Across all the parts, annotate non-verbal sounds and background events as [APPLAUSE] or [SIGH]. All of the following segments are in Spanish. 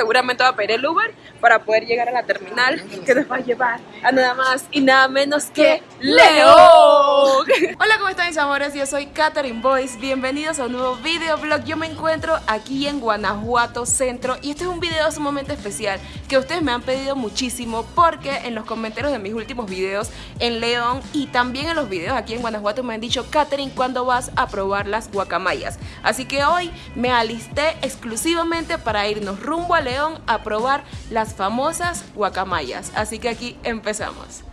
seguramente va a pedir el Uber para poder llegar a la terminal que nos va a llevar a nada más y nada menos que León. [LAUGHS] Hola, ¿cómo están mis amores? Yo soy Katherine Boyce. Bienvenidos a un nuevo videoblog. Yo me encuentro aquí en Guanajuato Centro y este es un video sumamente especial que ustedes me han pedido muchísimo porque en los comentarios de mis últimos videos en León y también en los videos aquí en Guanajuato me han dicho, Katherine, ¿cuándo vas a probar las guacamayas? Así que hoy me alisté exclusivamente para irnos rumbo a León a probar las famosas guacamayas. Así que aquí empezamos.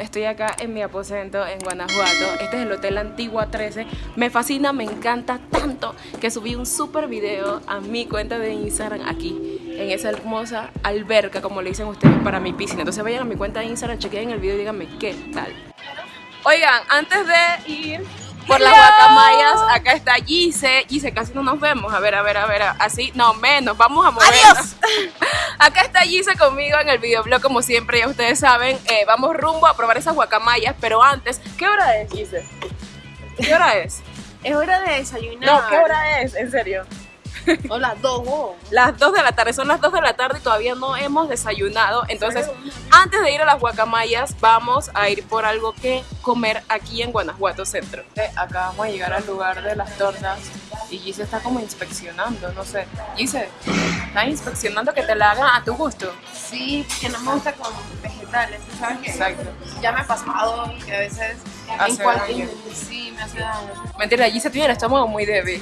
Estoy acá en mi aposento en Guanajuato, este es el Hotel Antigua 13, me fascina, me encanta tanto que subí un super video a mi cuenta de Instagram aquí, en esa hermosa alberca como le dicen ustedes para mi piscina, entonces vayan a mi cuenta de Instagram, chequen el video y díganme qué tal. Oigan, antes de ir por las guacamayas, acá está Gise. Gise, casi no nos vemos. A ver, a ver, a ver, así, no, menos, vamos a movernos. [LAUGHS] acá está Gise conmigo en el videoblog, como siempre, ya ustedes saben. Eh, vamos rumbo a probar esas guacamayas, pero antes, ¿qué hora es, Gise? ¿Qué hora es? Es hora de desayunar. No, ¿qué hora es? En serio. O las dos, oh. Las 2 de la tarde, son las 2 de la tarde y todavía no hemos desayunado. Entonces, antes de ir a las guacamayas, vamos a ir por algo que comer aquí en Guanajuato Centro. Acá vamos a llegar al lugar de las tortas y Gise está como inspeccionando, no sé. Gise, ¿estás inspeccionando que te la hagan a tu gusto? Sí, que no me gusta con vegetales, ¿sabes qué? Exacto. Ya me ha pasado que a veces Hace daño. Sí, me hace daño. Mentira, Gise tiene el estómago muy débil.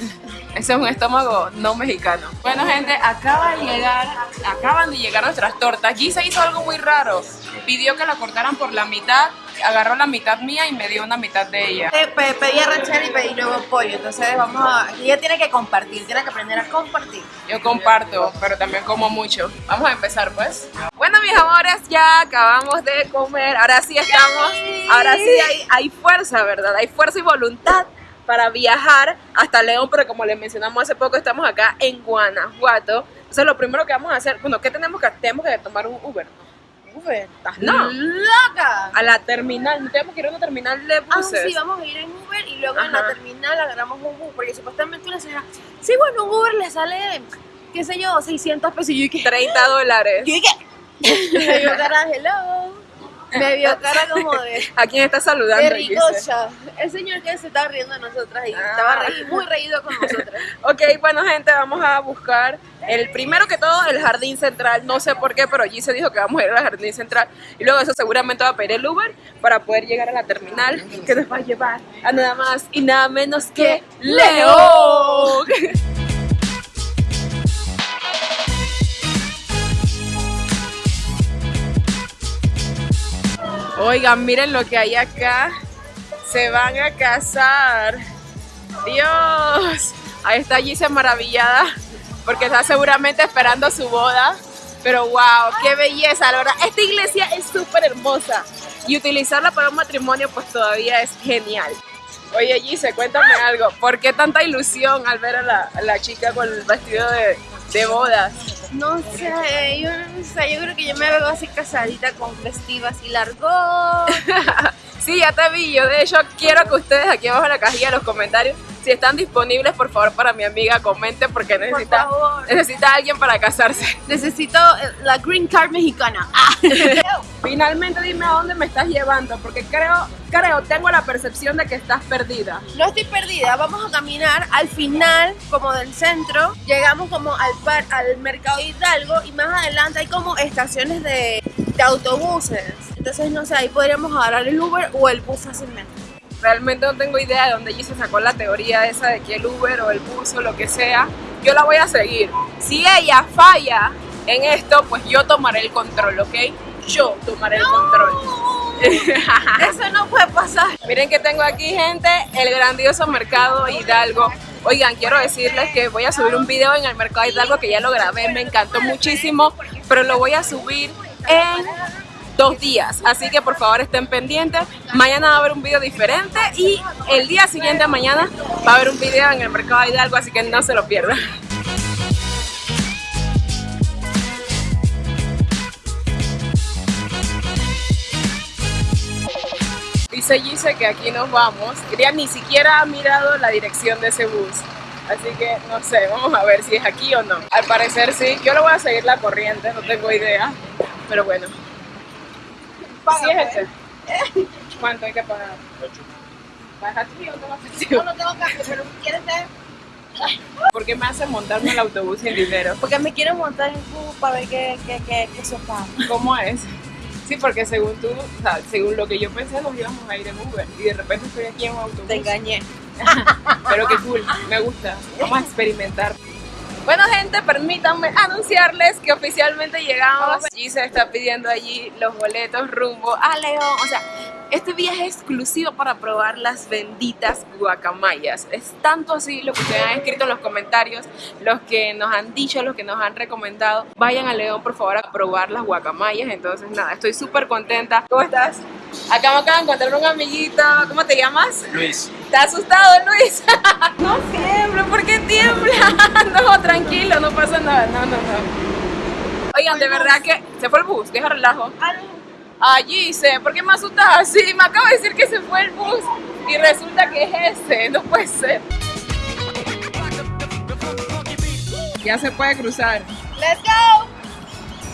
Ese es un estómago no mexicano. Bueno, gente, acaba de llegar, acaban de llegar nuestras tortas. Gise hizo algo muy raro. Pidió que la cortaran por la mitad, agarró la mitad mía y me dio una mitad de ella. Eh, pe- pedí arrachera y pedí luego pollo, entonces vamos a... Ella tiene que compartir, tiene que aprender a compartir. Yo comparto, pero también como mucho. Vamos a empezar, pues. Bueno, mis amores, ya acabamos de comer. Ahora sí estamos. Ahora sí hay, hay fuerza, ¿verdad? Hay fuerza y voluntad para viajar hasta León, pero como les mencionamos hace poco, estamos acá en Guanajuato. Entonces, lo primero que vamos a hacer, bueno, ¿qué tenemos que Tenemos que tomar un Uber. Uber. ¿Estás no? ¡Loca! A la terminal, no tenemos que ir a una terminal de Ah, buses. sí, vamos a ir en Uber y luego en la terminal agarramos un Uber, porque supuestamente una señora, sí, bueno, un Uber le sale, qué sé yo, 600 pesos. Y yo dije, 30 dólares. yo dije, me vio cara, hello, me vio [LAUGHS] cara como de, ¿A quién está saludando? de Gise? ricocha. El señor que se estaba riendo de nosotras y Ah. estaba muy reído con nosotras. [LAUGHS] Ok, bueno gente, vamos a buscar el primero que todo el jardín central. No sé por qué, pero allí se dijo que vamos a ir al jardín central. Y luego eso seguramente va a pedir el Uber para poder llegar a la terminal que nos va a llevar a nada más y nada menos que León. [LAUGHS] Oigan, miren lo que hay acá. Se van a casar. Dios. Ahí está Gise maravillada porque está seguramente esperando su boda. Pero wow, qué belleza, la verdad. Esta iglesia es súper hermosa y utilizarla para un matrimonio pues todavía es genial. Oye Gise, cuéntame algo. ¿Por qué tanta ilusión al ver a la, a la chica con el vestido de, de bodas? No sé, yo no sé, yo creo que yo me veo así casadita con vestido así largo. [LAUGHS] Sí, ya te vi. Yo de hecho quiero que ustedes aquí abajo en la cajilla de los comentarios, si están disponibles, por favor para mi amiga comenten porque necesita, favor. necesita alguien para casarse. Necesito eh, la green card mexicana. Ah. [LAUGHS] Finalmente dime a dónde me estás llevando, porque creo, creo, tengo la percepción de que estás perdida. No estoy perdida, vamos a caminar al final como del centro, llegamos como al par, al mercado Hidalgo y más adelante hay como estaciones de, de autobuses. Entonces no sé, ahí podríamos agarrar el Uber o el bus fácilmente. Realmente no tengo idea de dónde se sacó la teoría esa de que el Uber o el bus o lo que sea. Yo la voy a seguir. Si ella falla en esto, pues yo tomaré el control, ¿ok? Yo tomaré el control. [LAUGHS] Eso no puede pasar. Miren que tengo aquí, gente, el grandioso mercado Hidalgo. Oigan, quiero decirles que voy a subir un video en el mercado Hidalgo que ya lo grabé, me encantó muchísimo, pero lo voy a subir en dos días. Así que por favor estén pendientes. Mañana va a haber un video diferente y el día siguiente mañana va a haber un video en el mercado Hidalgo, así que no se lo pierdan. Dice Gise que aquí nos vamos. Ella ni siquiera ha mirado la dirección de ese bus. Así que no sé, vamos a ver si es aquí o no. Al parecer sí. Yo lo voy a seguir la corriente, no tengo idea. Pero bueno. ¿Sí es este? ¿Cuánto hay que pagar? ¿Vas a ti o no vas a ti? Yo no tengo cambio, pero si quieres ver. ¿Por qué me hacen montarme el autobús sin dinero? Porque me quiero montar en bus para ver qué, qué, qué, qué sopa. ¿Cómo es? Sí, porque según tú, o sea, según lo que yo pensé, nos íbamos a ir en Uber y de repente estoy aquí en un autobús. Te engañé. Pero qué cool, me gusta. Vamos a experimentar. Bueno, gente, permítanme anunciarles que oficialmente llegamos. Y se está pidiendo allí los boletos rumbo a León. O sea, este viaje es exclusivo para probar las benditas guacamayas. Es tanto así lo que ustedes han escrito en los comentarios, los que nos han dicho, los que nos han recomendado. Vayan a León, por favor, a probar las guacamayas. Entonces, nada, estoy súper contenta. ¿Cómo estás? Acá me acabo de encontrar un amiguito. ¿Cómo te llamas? Luis, ¿Estás asustado, Luis? [LAUGHS] no tiembla, ¿por qué tiembla? No, tranquilo, no pasa nada. No, no, no. Oigan, de verdad que se fue el bus, deja relajo. Allí dice, ¿por qué me asustas así? Me acaba de decir que se fue el bus y resulta que es ese, no puede ser. Ya se puede cruzar. ¡Let's go!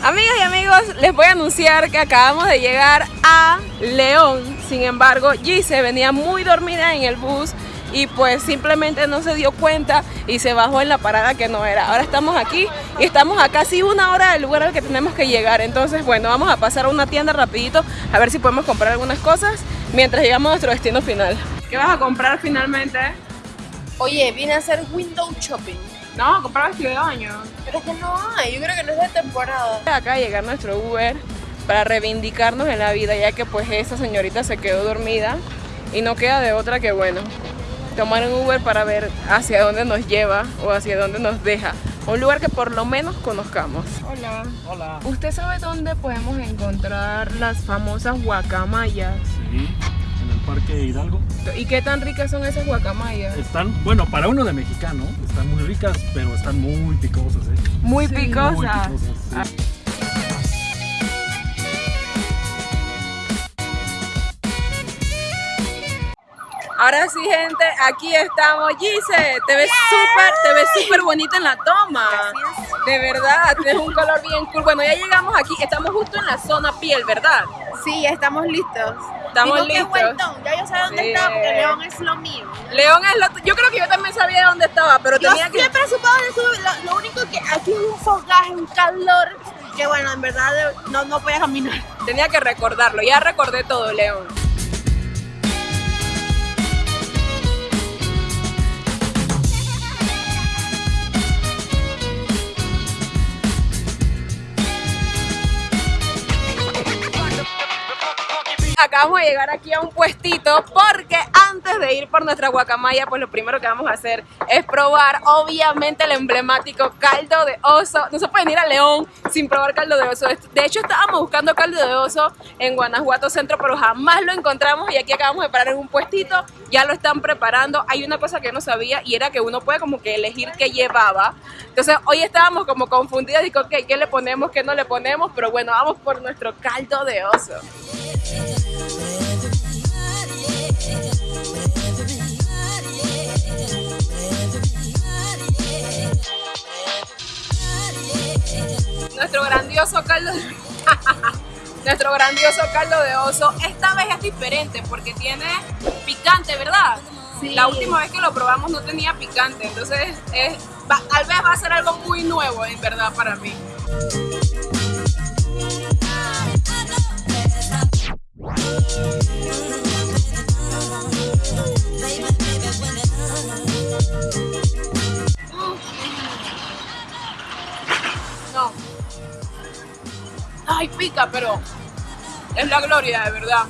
Amigas y amigos, les voy a anunciar que acabamos de llegar a León. Sin embargo, Gise venía muy dormida en el bus y pues simplemente no se dio cuenta y se bajó en la parada que no era. Ahora estamos aquí y estamos a casi una hora del lugar al que tenemos que llegar. Entonces, bueno, vamos a pasar a una tienda rapidito a ver si podemos comprar algunas cosas mientras llegamos a nuestro destino final. ¿Qué vas a comprar finalmente? Oye, vine a hacer window shopping. No, comprar vestido de baño. Pero es que no hay, yo creo que no es de temporada. Acá a llegar nuestro Uber para reivindicarnos en la vida, ya que pues esta señorita se quedó dormida y no queda de otra que bueno, tomar un Uber para ver hacia dónde nos lleva o hacia dónde nos deja. Un lugar que por lo menos conozcamos. Hola. hola. ¿Usted sabe dónde podemos encontrar las famosas guacamayas? Sí, en el Parque Hidalgo. ¿Y qué tan ricas son esas guacamayas? Están, bueno, para uno de mexicano, están muy ricas, pero están muy picosas, ¿eh? Muy Muy picosas. picosas. sí. Ahora sí, gente, aquí estamos. Gise, te ves súper, te ves súper bonita en la toma. De verdad, tienes un color bien cool. Bueno, ya llegamos aquí, estamos justo en la zona piel, ¿verdad? Sí, ya estamos listos. Estamos Digo listos. vueltón, ya yo sé dónde Sí. está porque León es lo mío. León es lo... Yo creo que yo también sabía dónde estaba, pero Yo tenía que... siempre supe dónde lo, lo único que aquí hay un fogaje, un calor, que bueno, en verdad no, no podía caminar. Tenía que recordarlo. Ya recordé todo, León. Acabamos de llegar aquí a un puestito porque antes de ir por nuestra guacamaya, pues lo primero que vamos a hacer es probar, obviamente, el emblemático caldo de oso. No se puede ir a León sin probar caldo de oso. De hecho, estábamos buscando caldo de oso en Guanajuato Centro, pero jamás lo encontramos y aquí acabamos de parar en un puestito. Ya lo están preparando. Hay una cosa que no sabía y era que uno puede como que elegir qué llevaba. Entonces, hoy estábamos como confundidos y ok, ¿qué le ponemos, qué no le ponemos? Pero bueno, vamos por nuestro caldo de oso. Nuestro grandioso caldo de... [LAUGHS] Nuestro grandioso caldo de oso esta vez es diferente porque tiene picante, ¿verdad? Sí. La última vez que lo probamos no tenía picante, entonces es, va- tal vez va a ser algo muy nuevo en verdad para mí. No. Ay, pica, pero es la gloria, de verdad.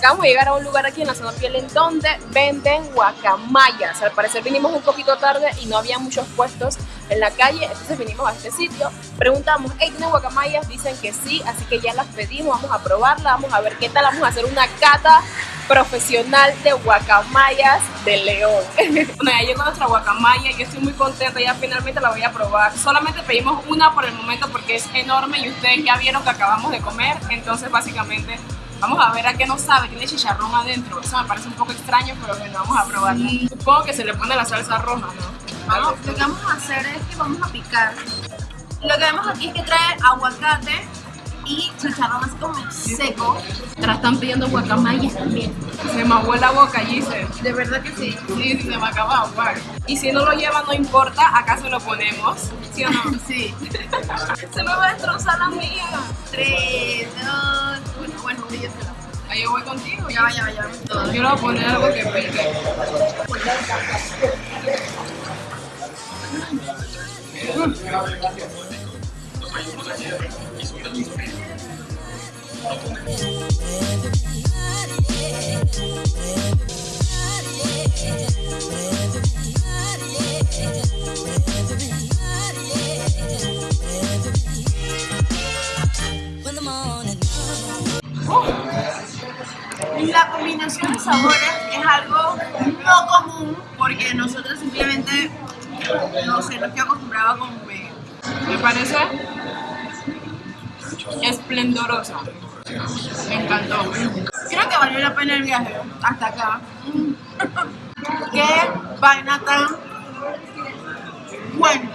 Acabamos de llegar a un lugar aquí en la zona piel en donde venden guacamayas. Al parecer vinimos un poquito tarde y no había muchos puestos en la calle, entonces vinimos a este sitio. Preguntamos, hey, ¿tienen guacamayas? Dicen que sí, así que ya las pedimos, vamos a probarla, vamos a ver qué tal, vamos a hacer una cata profesional de guacamayas de León. [LAUGHS] bueno, ya llegó nuestra guacamaya yo estoy muy contenta, ya finalmente la voy a probar. Solamente pedimos una por el momento porque es enorme y ustedes ya vieron que acabamos de comer, entonces básicamente vamos a ver a qué nos sabe, tiene chicharrón adentro. Eso me parece un poco extraño, pero bueno, vamos a probarla. Supongo que se le pone la salsa roja, ¿no? Vamos, lo que vamos a hacer es que vamos a picar. Lo que vemos aquí es que trae aguacate y chicharrón así como seco. Ahora están pidiendo guacamayas también. Se me aguó la boca, Giselle. De verdad que sí. Sí, sí, se me acaba de aguar. Y si no lo lleva, no importa, acá se lo ponemos. ¿Sí o no? [LAUGHS] Sí. [LAUGHS] se me va a destrozar la mía. 3, 2, 1. Bueno, lo. Ahí yo voy contigo. Ya ya ya va. Yo le voy a poner algo que pique. La combinación de sabores es algo no común porque nosotros simplemente, no sé, no estoy acostumbrada a comer. Me parece esplendorosa. Me encantó. Creo que valió la pena el viaje hasta acá. [LAUGHS] Qué vaina tan bueno.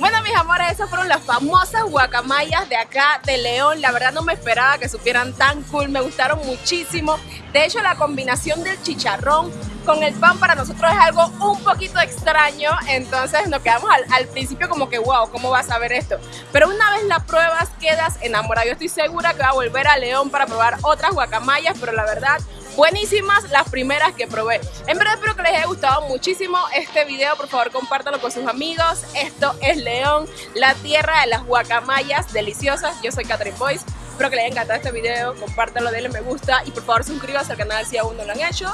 Bueno, mis amores, esas fueron las famosas guacamayas de acá de León. La verdad no me esperaba que supieran tan cool, me gustaron muchísimo. De hecho, la combinación del chicharrón con el pan para nosotros es algo un poquito extraño. Entonces nos quedamos al, principio como que, wow, ¿cómo vas a ver esto? Pero una vez la pruebas, quedas enamorado. Yo estoy segura que va a volver a León para probar otras guacamayas, pero la verdad buenísimas las primeras que probé. En verdad espero que les haya gustado muchísimo este video, por favor compártanlo con sus amigos. Esto es León, la tierra de las guacamayas deliciosas. Yo soy Catherine Boyce. Espero que les haya encantado este video, compártanlo, denle me gusta y por favor suscríbanse al canal si aún no lo han hecho.